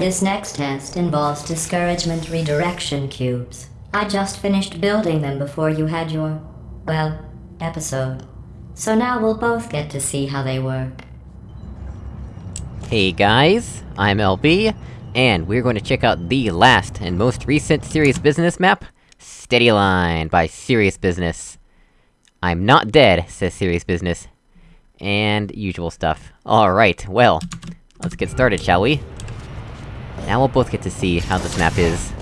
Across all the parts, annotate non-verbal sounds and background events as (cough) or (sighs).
This next test involves discouragement redirection cubes. I just finished building them before you had your, well, episode. So now we'll both get to see how they work. Hey guys, I'm LB, and we're going to check out the last and most recent Serious Business map, Steady Line by Serious Business. I'm not dead, says Serious Business. And usual stuff. Alright, well, let's get started, shall we? Now we'll both get to see how this map is.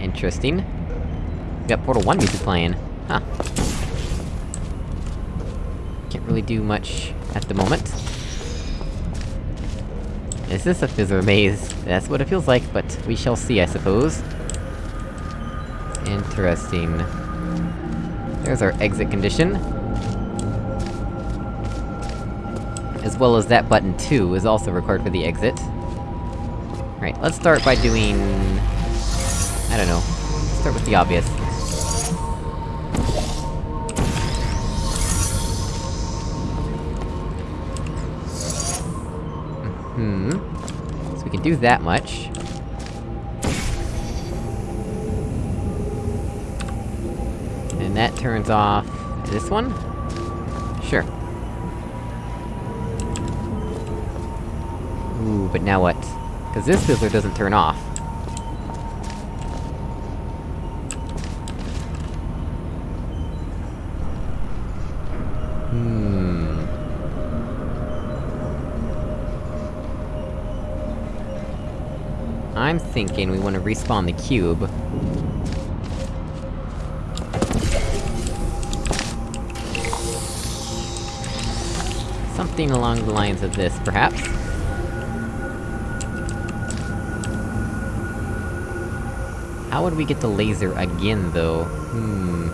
Interesting. We got Portal 1 music playing. Huh. Can't really do much at the moment. Is this a Fizzler maze? That's what it feels like, but we shall see, I suppose. Interesting. There's our exit condition. As well as that button too, is also required for the exit. Right, let's start by doing... I don't know. Let's start with the obvious. Hmm. So we can do that much. And that turns off... this one? Sure. But now what? Cause this fizzler doesn't turn off. Hmm... I'm thinking we want to respawn the cube. Something along the lines of this, perhaps? How would we get the laser again, though? Hmm...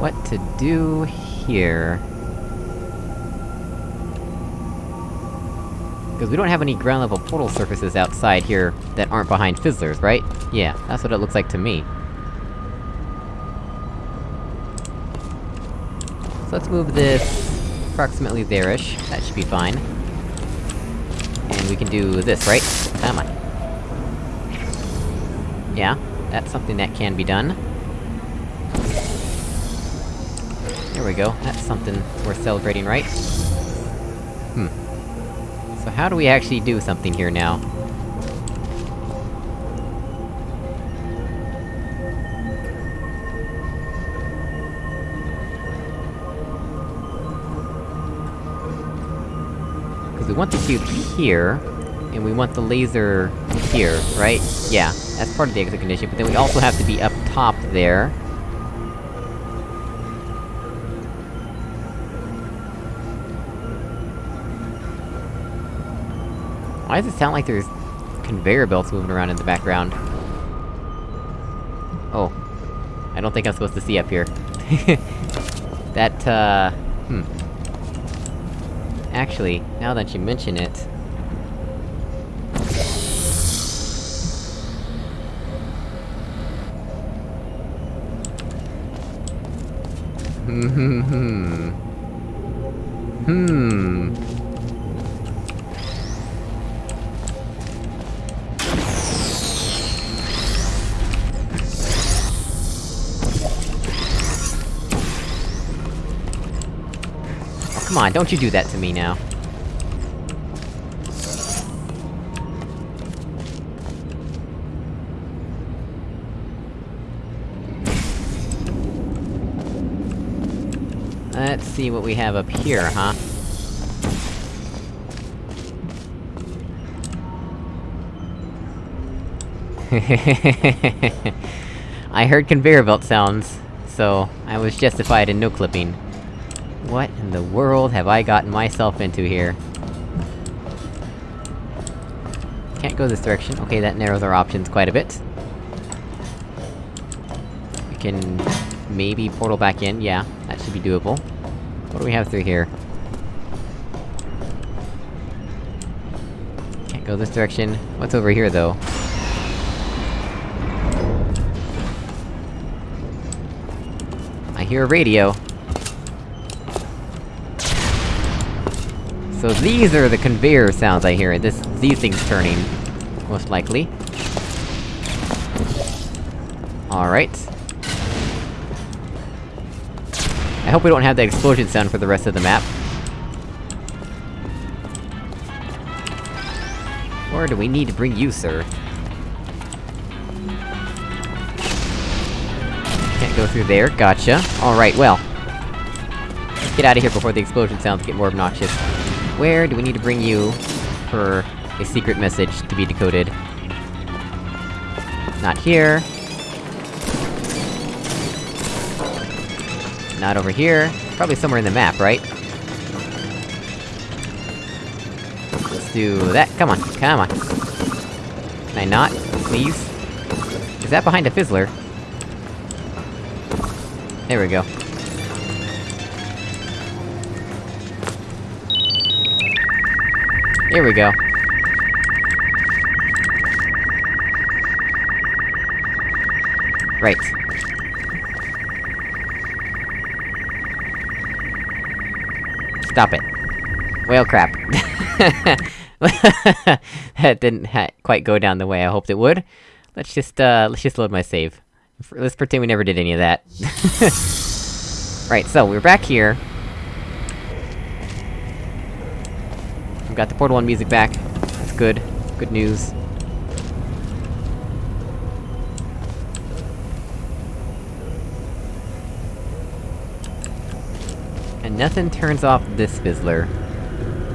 What to do here... Because we don't have any ground-level portal surfaces outside here that aren't behind Fizzlers, right? Yeah, that's what it looks like to me. Let's move this... approximately there-ish, that should be fine. And we can do this, right? Come on. Yeah, that's something that can be done. There we go, that's something worth celebrating, right? Hmm. So how do we actually do something here now? We want the cube here, and we want the laser here, right? Yeah, that's part of the exit condition, but then we also have to be up top there. Why does it sound like there's... conveyor belts moving around in the background? Oh. I don't think I'm supposed to see up here. (laughs) that, uh... Hmm. Actually, now that you mention it... Hmm hmm hmm... Hmm... don't you do that to me now. Let's see what we have up here, huh? (laughs) I heard conveyor belt sounds, so I was justified in no-clipping. What in the world have I gotten myself into here? Can't go this direction. Okay, that narrows our options quite a bit. We can... maybe portal back in, yeah. That should be doable. What do we have through here? Can't go this direction. What's over here, though? I hear a radio. So these are the conveyor sounds I hear, this- these things turning. Most likely. Alright. I hope we don't have the explosion sound for the rest of the map. Where do we need to bring you, sir? Can't go through there, gotcha. Alright, well. Get out of here before the explosion sounds get more obnoxious. Where do we need to bring you for a secret message to be decoded? Not here. Not over here. Probably somewhere in the map, right? Let's do that. Come on, come on. Can I not? Please? Is that behind a fizzler? There we go. Here we go. Right. Stop it. Whale crap. (laughs) that didn't quite go down the way I hoped it would. Let's just, uh, let's just load my save. Let's pretend we never did any of that. (laughs) right, so, we're back here. We've got the Portal 1 music back. That's good. Good news. And nothing turns off this Fizzler.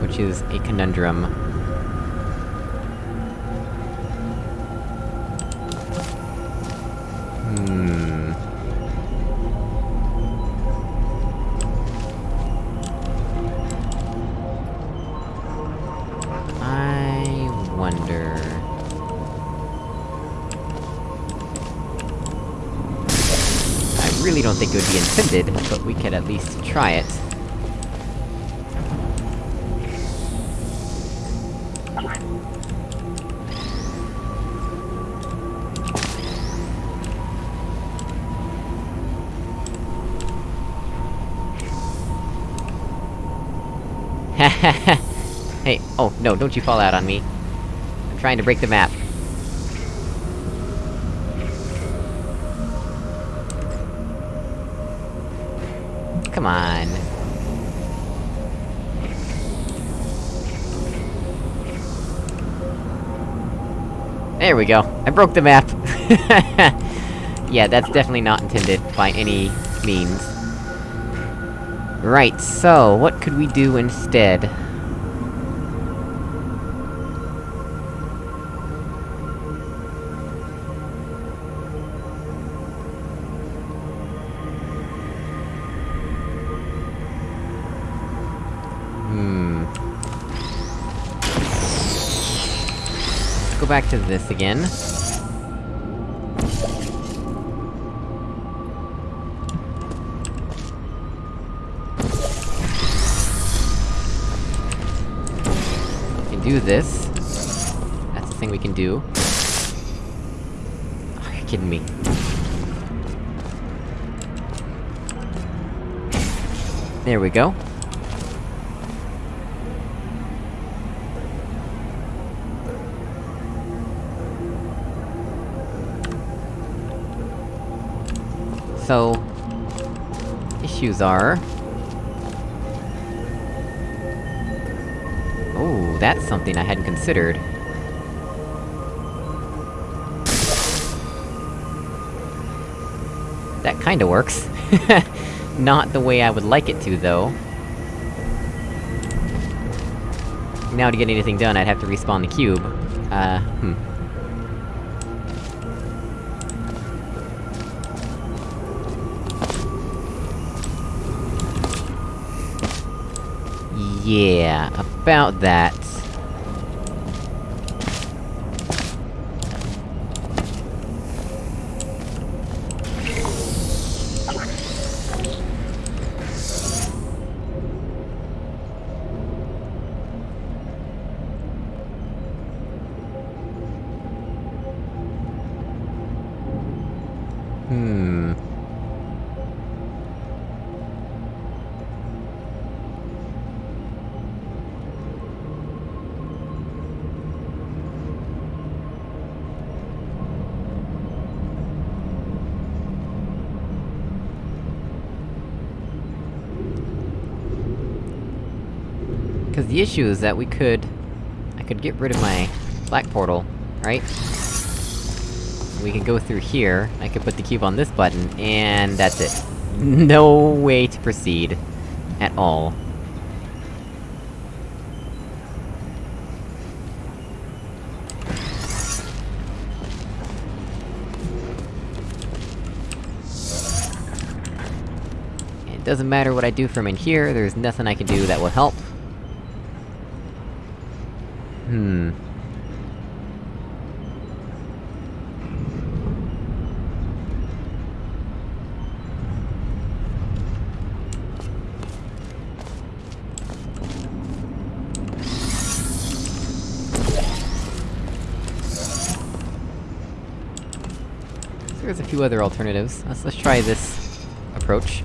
Which is a conundrum. But we could at least try it. (laughs) hey, oh, no, don't you fall out on me. I'm trying to break the map. There we go. I broke the map! (laughs) yeah, that's definitely not intended by any means. Right, so, what could we do instead? Go back to this again. We can do this. That's the thing we can do. Oh, you're kidding me. There we go. So... Issues are... Oh, that's something I hadn't considered. That kinda works. (laughs) Not the way I would like it to, though. Now to get anything done, I'd have to respawn the cube. Uh, hmm. Yeah, about that. Because the issue is that we could... I could get rid of my black portal, right? We could go through here, I could put the cube on this button, and that's it. (laughs) No way to proceed. At all. It doesn't matter what I do from in here, there's nothing I can do that will help. Hmm. There's a few other alternatives. Let's- let's try this approach.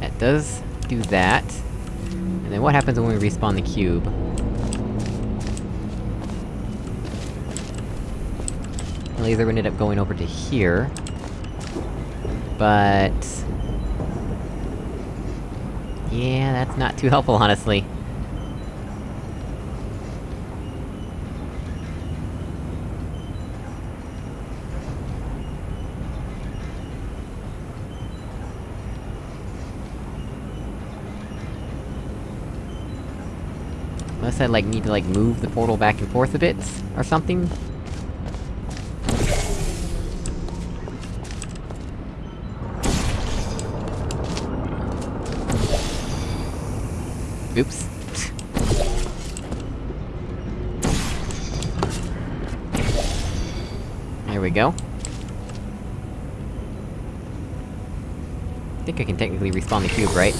That does do that. And then what happens when we respawn the cube? The laser would end up going over to here. But... Yeah, that's not too helpful, honestly. Unless I, like, need to, like, move the portal back and forth a bit, or something? Oops. There we go. I think I can technically respawn the cube, right?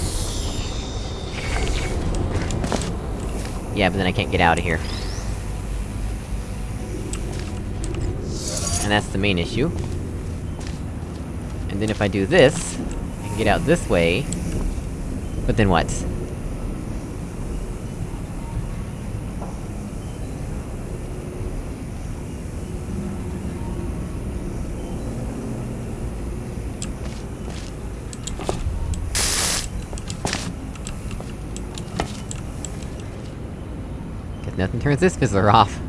Yeah, but then I can't get out of here. And that's the main issue. And then if I do this, I can get out this way... But then what? Cause nothing turns this fizzler off.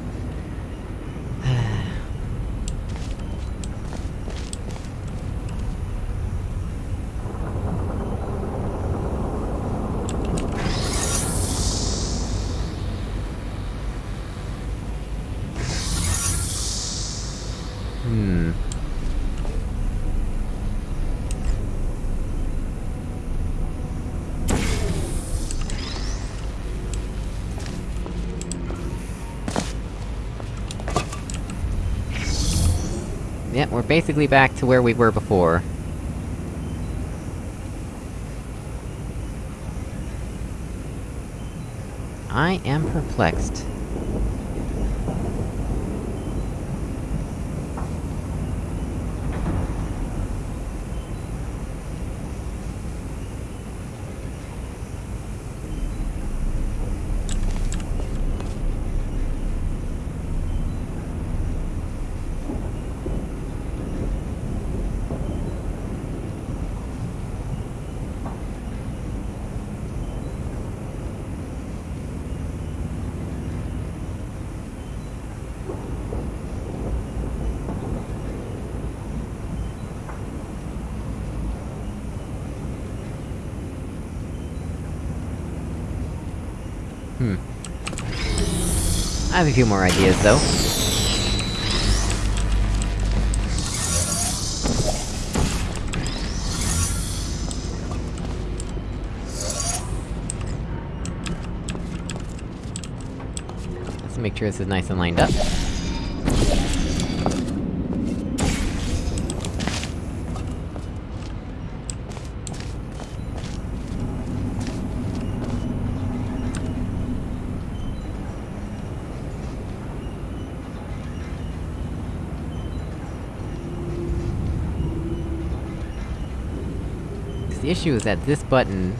Basically back to where we were before. I am perplexed. Hmm. I have a few more ideas, though. Let's make sure this is nice and lined up. The issue is that this button...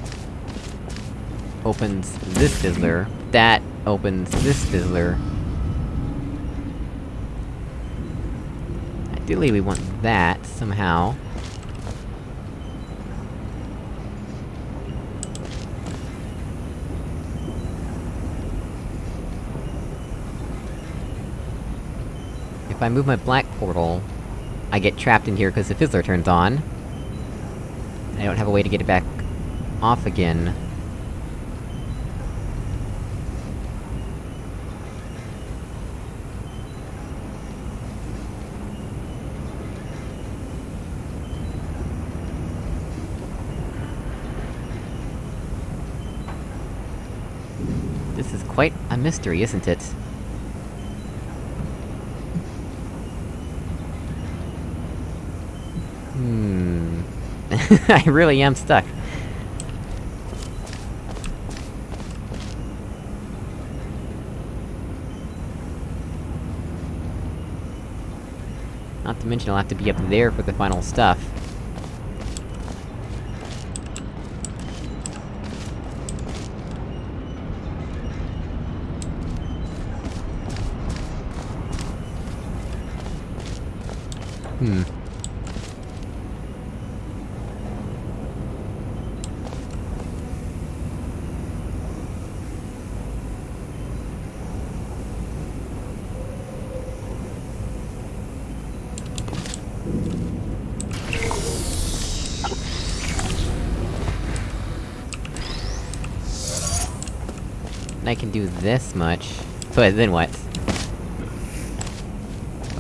opens this fizzler, that opens this fizzler. Ideally, we want that, somehow. If I move my black portal, I get trapped in here because the fizzler turns on. I don't have a way to get it back off again. This is quite a mystery, isn't it? Hmm... (laughs) I really am stuck. Not to mention I'll have to be up there for the final stuff. Hmm. I can do this much. But then what?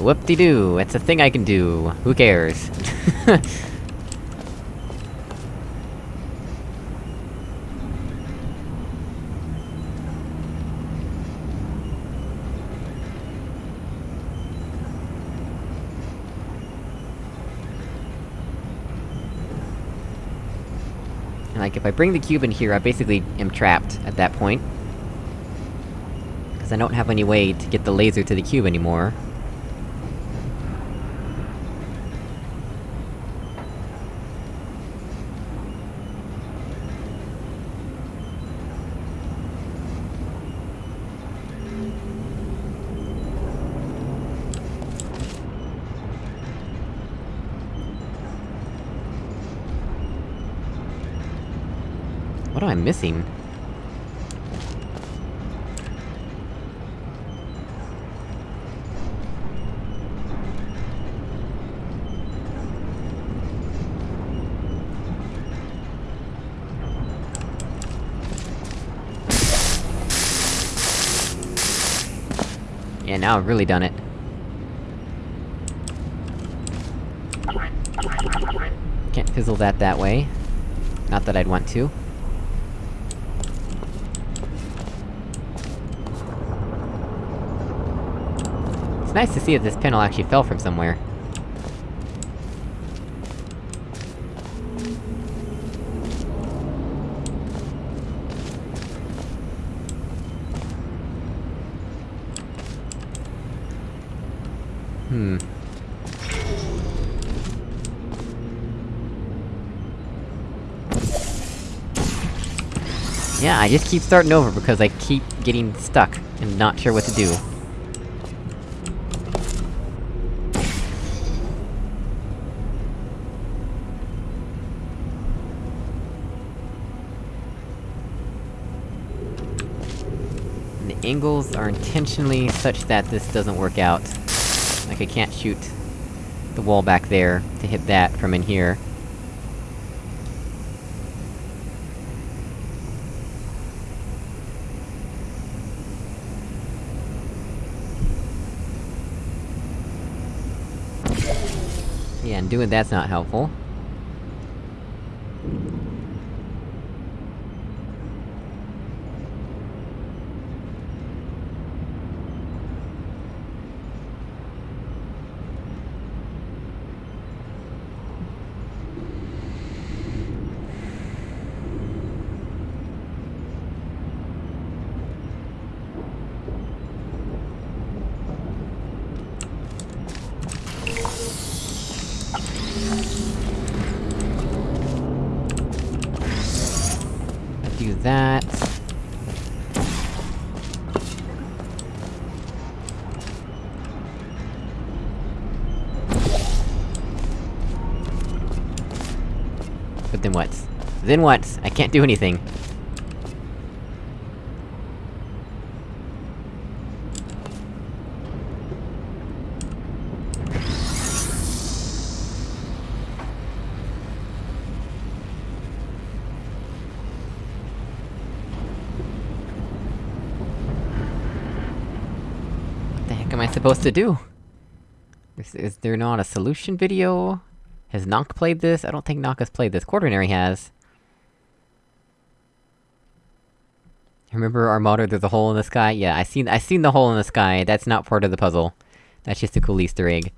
Whoop-de-doo, it's a thing I can do. Who cares? (laughs) Like, if I bring the cube in here, I basically am trapped at that point. Because I don't have any way to get the laser to the cube anymore. What am I missing? Now I've really done it. Can't fizzle that that way. Not that I'd want to. It's nice to see that this panel actually fell from somewhere. Hmm. Yeah, I just keep starting over because I keep getting stuck, and not sure what to do. The angles are intentionally such that this doesn't work out. Like, I can't shoot the wall back there to hit that from in here. Yeah, and doing that's not helpful. Do that. But then what? Then what? I can't do anything. What the heck am I supposed to do? Is, is there not a solution video? Has Knock played this? I don't think Knock has played this. Quaternary has. Remember our motto, there's a hole in the sky? Yeah, I seen- I seen the hole in the sky, that's not part of the puzzle. That's just a cool easter egg.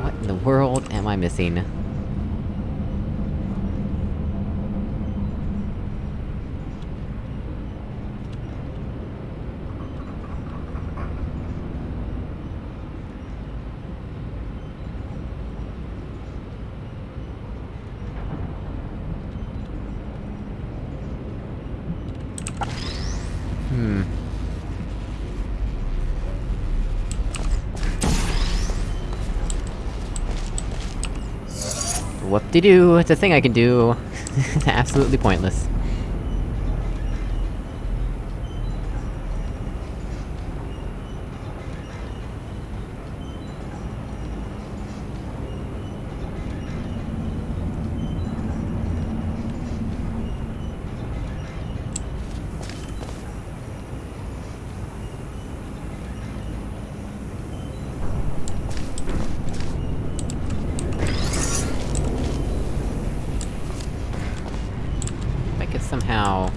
What in the world am I missing? Hmm. Whoop-de-doo, it's a thing I can do. (laughs) Absolutely pointless. If Somehow...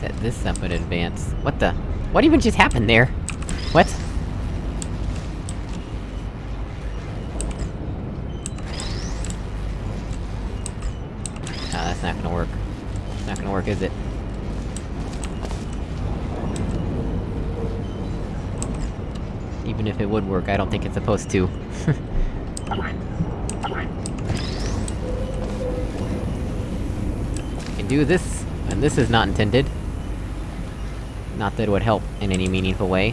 set this up in advance. What the? What even just happened there? What? Ah, that's not gonna work. Not gonna work, is it? Even if it would work, I don't think it's supposed to. (laughs) can do this, and this is not intended. Not that it would help in any meaningful way.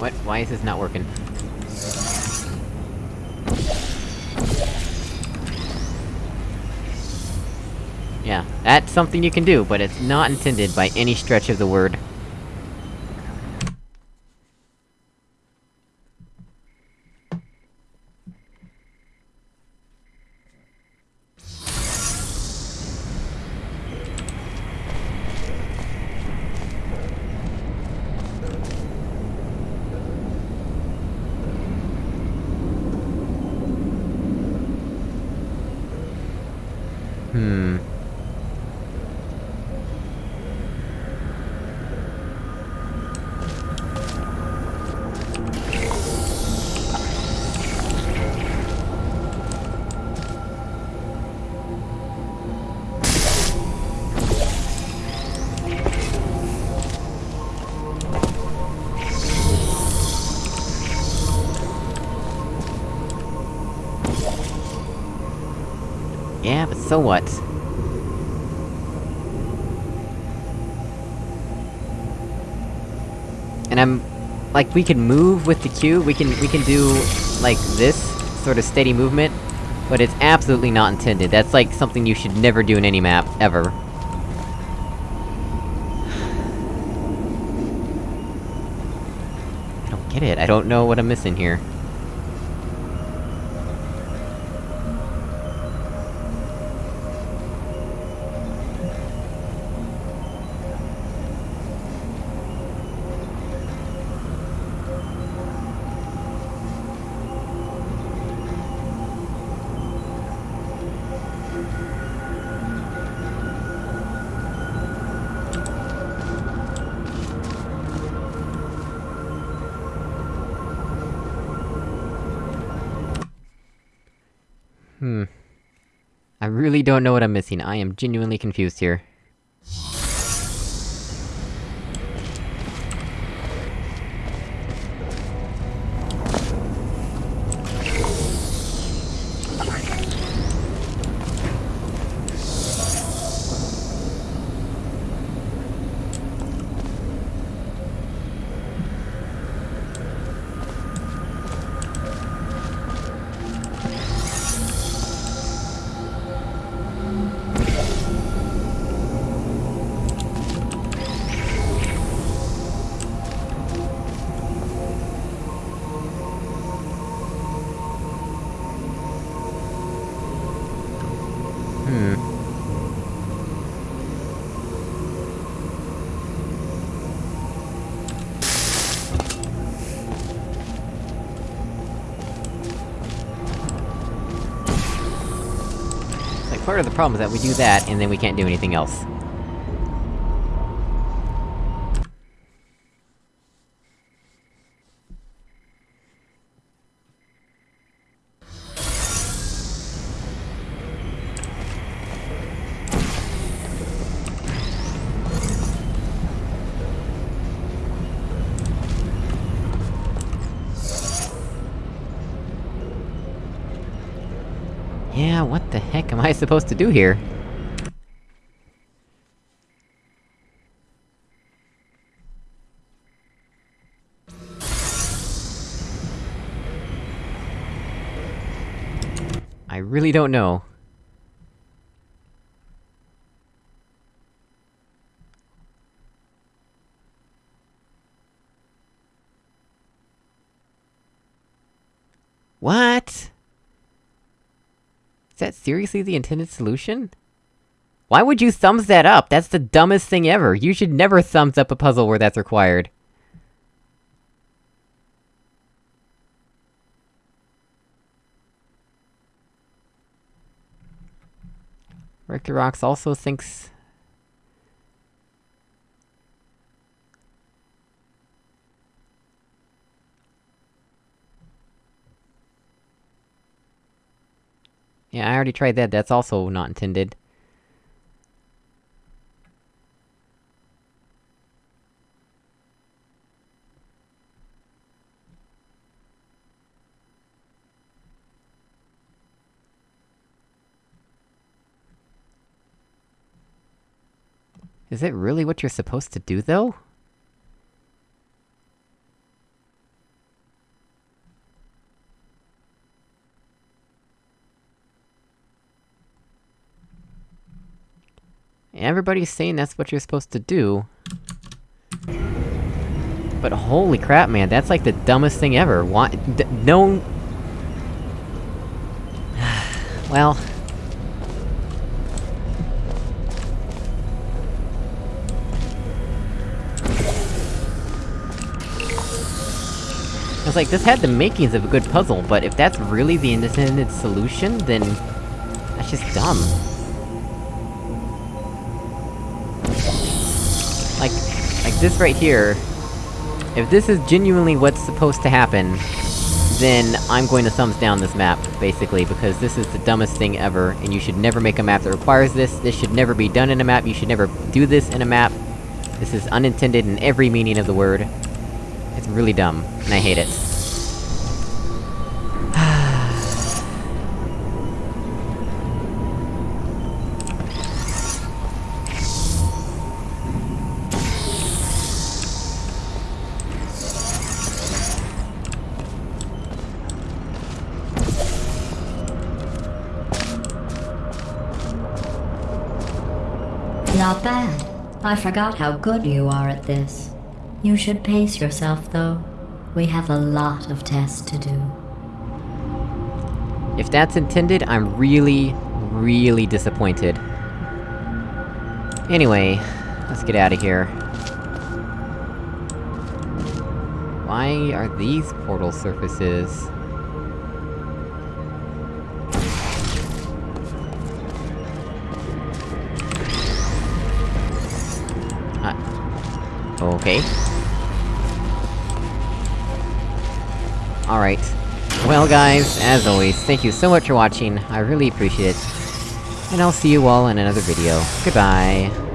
What? Why is this not working? Yeah, that's something you can do, but it's not intended by any stretch of the word. So what? And I'm... Like, we can move with the cube, we can- we can do, like, this, sort of steady movement, but it's absolutely not intended, that's like something you should never do in any map, ever. (sighs) I don't get it, I don't know what I'm missing here. I really don't know what I'm missing, I am genuinely confused here. Part of the problem is that we do that, and then we can't do anything else. Yeah, what the heck am I supposed to do here? I really don't know. What? That seriously the intended solution? Why would you thumbs that up? That's the dumbest thing ever! You should never thumbs up a puzzle where that's required. Rocks also thinks... Yeah, I already tried that, that's also not intended. Is it really what you're supposed to do, though? Everybody's saying that's what you're supposed to do. But holy crap, man, that's like the dumbest thing ever. Why- no- (sighs) Well... I was like, this had the makings of a good puzzle, but if that's really the intended solution, then... That's just dumb. This right here... If this is genuinely what's supposed to happen, then I'm going to thumbs down this map, basically, because this is the dumbest thing ever, and you should never make a map that requires this, this should never be done in a map, you should never do this in a map. This is unintended in every meaning of the word. It's really dumb, and I hate it. Not bad. I forgot how good you are at this. You should pace yourself, though. We have a lot of tests to do. If that's intended, I'm really, really disappointed. Anyway, let's get out of here. Why are these portal surfaces... okay. Alright. Well guys, as always, thank you so much for watching, I really appreciate it. And I'll see you all in another video. Goodbye!